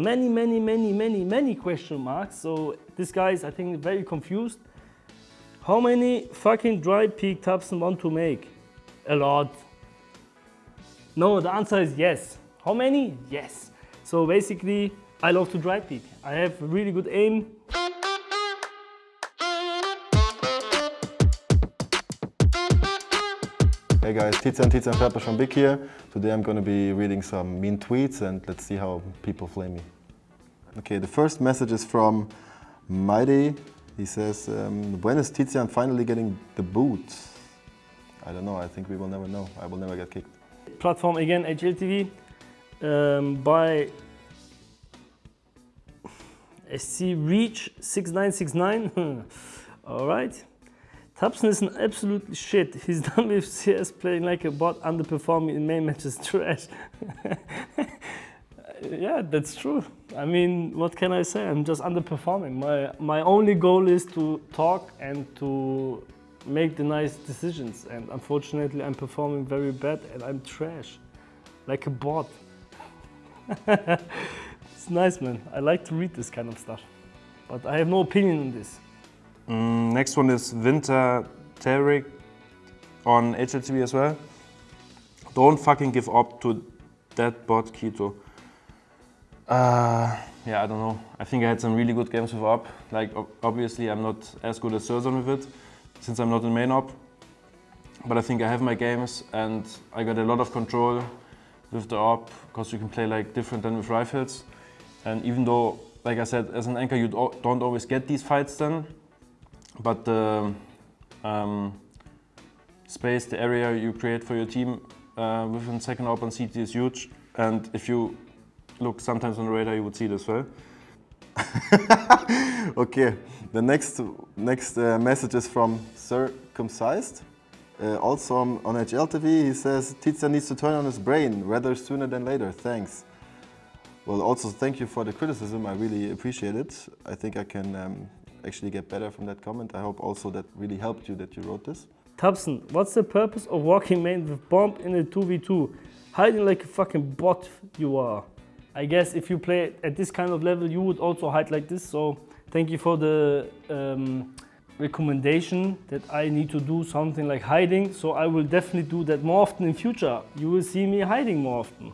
Many, many, many, many, many question marks. So this guy is, I think, very confused. How many fucking dry peak Thompson want to make? A lot. No, the answer is yes. How many? Yes. So basically, I love to dry peak. I have really good aim. Hey guys, Tizian, Tizian Pepper from Big here. Today I'm gonna be reading some mean tweets and let's see how people flame me. Okay, the first message is from Mighty. He says, um, when is Tizian finally getting the boot? I don't know, I think we will never know. I will never get kicked. Platform again, HLTV. Um, by SC Reach 6969. All right. Thompson is an absolute shit. He's done with CS playing like a bot, underperforming in main matches, trash. yeah, that's true. I mean, what can I say? I'm just underperforming. My, my only goal is to talk and to make the nice decisions. And unfortunately, I'm performing very bad and I'm trash, like a bot. it's nice, man. I like to read this kind of stuff. But I have no opinion on this. Mm, next one is Winter Tarek on HLTV as well. Don't fucking give up to that bot Keto. Uh, yeah, I don't know. I think I had some really good games with AWP. Like, obviously, I'm not as good as syrsoN with it, since I'm not in main AWP. But I think I have my games, and I got a lot of control with the AWP, because you can play like different than with rifles. And even though, like I said, as an anchor, you don't always get these fights then, but the um, space, the area you create for your team uh, within second open CT is huge. And if you look sometimes on the radar, you would see it as well. okay, the next next uh, message is from Circumcised. Uh, also on, HLTV, he says, Tizian needs to turn on his brain, rather sooner than later, thanks. Well, also thank you for the criticism, I really appreciate it. I think I can um, actually get better from that comment. I hope also that really helped you that you wrote this. Thompson, what's the purpose of walking main with bomb in a 2v2? Hiding like a fucking bot you are. I guess if you play at this kind of level, you would also hide like this. So thank you for the um, recommendation that I need to do something like hiding. So I will definitely do that more often in future. You will see me hiding more often.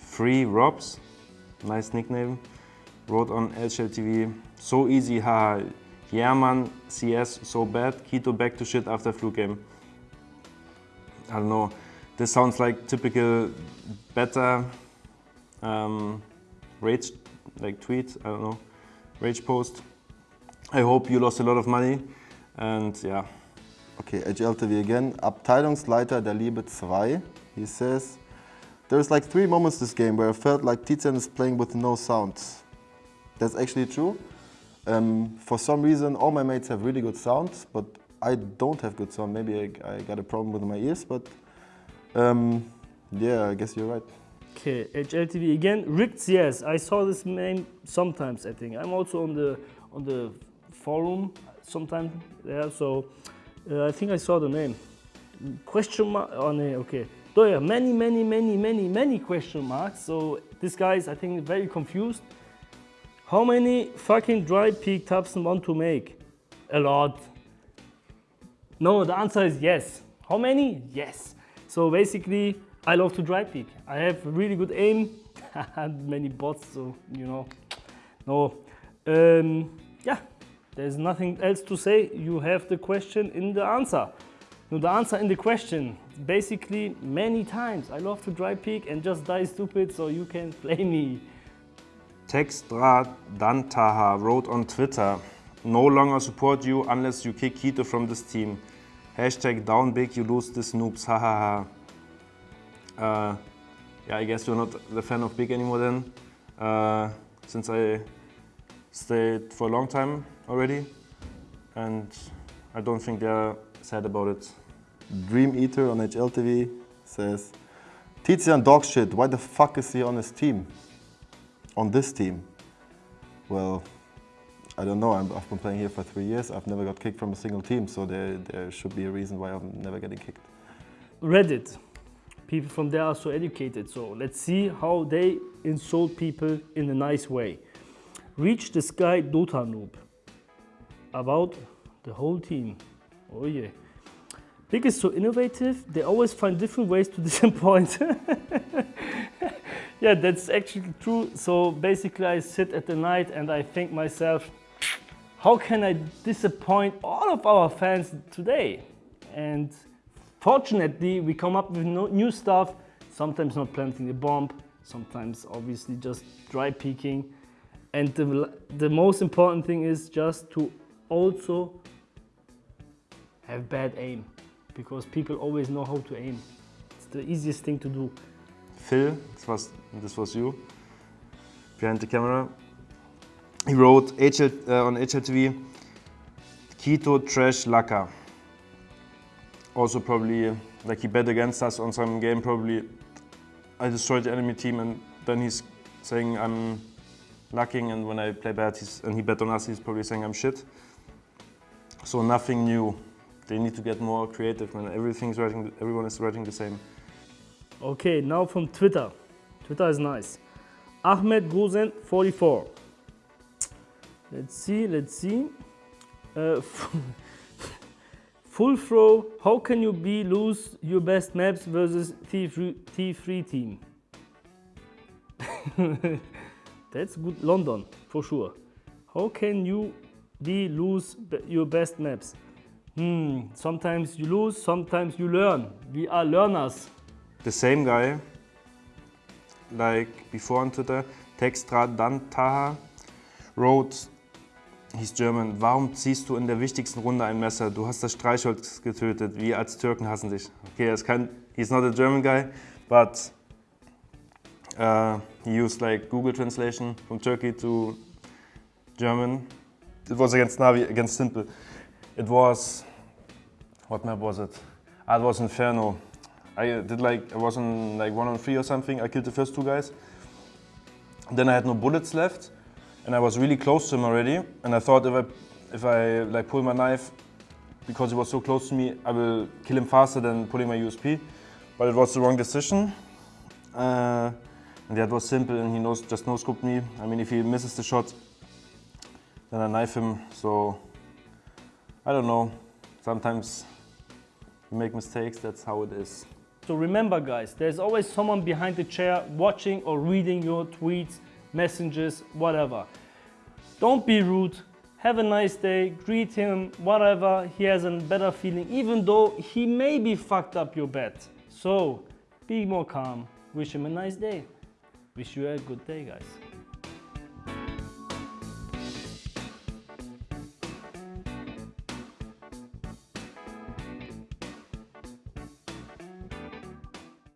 Free Robs, nice nickname, wrote on HLTV. So easy, haha. Yeah man, CS so bad, Keto back to shit after flu game. I don't know, this sounds like typical beta um, rage like tweet, I don't know, rage post. I hope you lost a lot of money and yeah. Okay, HLTV again. Abteilungsleiter der Liebe 2. He says, There's like three moments this game where I felt like Tizian is playing with no sound. That's actually true. Um, for some reason, all my mates have really good sound, but I don't have good sound. Maybe I, I got a problem with my ears, but um, yeah, I guess you're right. Okay, HLTV again. Rigged yes, I saw this name sometimes. I think I'm also on the on the forum sometimes there, so uh, I think I saw the name. Question mark? Oh no, okay. Yeah, many, many, many, many, many question marks. So this guy is, I think, very confused. How many fucking dry peak Thompson want to make? A lot. No, the answer is yes. How many? Yes. So basically, I love to dry peak. I have really good aim and many bots, so you know. No. Um, yeah, there's nothing else to say. You have the question in the answer. No, the answer in the question, basically many times. I love to dry peak and just die stupid so you can play me. Textra Dantaha wrote on Twitter, no longer support you unless you kick Keto from this team. Hashtag down big, you lose this noobs, hahaha. uh, yeah, I guess you're not the fan of Big anymore then, uh, since I stayed for a long time already, and I don't think they're sad about it. Dream Eater on HLTV says, Tizian dog shit, why the fuck is he on his team? On this team? Well, I don't know. i have been playing here for three years. I've never got kicked from a single team, so there, there should be a reason why I'm never getting kicked. Reddit. people from there are so educated. So let's see how they insult people in a nice way. Reach the sky Dota noob. About the whole team. Oh yeah. Big is so innovative, they always find different ways to disappoint. yeah, that's actually true. So basically I sit at the night and I think myself, how can I disappoint all of our fans today? And fortunately, we come up with no, new stuff, sometimes not planting a bomb, sometimes obviously just dry peeking. And the, the most important thing is just to also have bad aim because people always know how to aim. It's the easiest thing to do. Phil, this was, this was you, behind the camera. He wrote HL, uh, on HLTV, Keto Trash Laka. Also probably, like he bet against us on some game, probably I destroyed the enemy team and then he's saying I'm lacking and when I play bad he's, and he bet on us, he's probably saying I'm shit. So nothing new. They need to get more creative man. Everything's writing, everyone is writing the same. Okay, now from Twitter. Twitter is nice. Ahmed Gozen 44. Let's see, let's see. Uh, full throw, how can you be lose your best maps versus T3, T3 team? That's good, London, for sure. How can you be lose your best maps? Hmm, sometimes you lose, sometimes you learn. We are learners. The same guy, like before on Twitter, Textra Dantaha, wrote, he's German, warum ziehst du in der wichtigsten Runde ein Messer? Du hast das Streichholz getötet, wir als Türken hassen dich. Okay, er ist kein, he's not a German guy, but uh, he used like Google translation from Turkey to German. It was against Navi, against Simple. It was, what map was it? Ah, it was Inferno. I did like, I was on like one on three or something. I killed the first two guys. Then I had no bullets left and I was really close to him already. And I thought if I, if I like pull my knife, because he was so close to me, I will kill him faster than pulling my USP. But it was the wrong decision. Uh, and that was s1mple and he knows, just no-scoped me. I mean, if he misses the shot, then I knife him. So, I don't know. Sometimes you make mistakes, that's how it is. So remember guys, there's always someone behind the chair watching or reading your tweets, messages, whatever. Don't be rude, have a nice day, greet him, whatever, he has a better feeling, even though he maybe fucked up your bet. So, be more calm, wish him a nice day. Wish you a good day guys.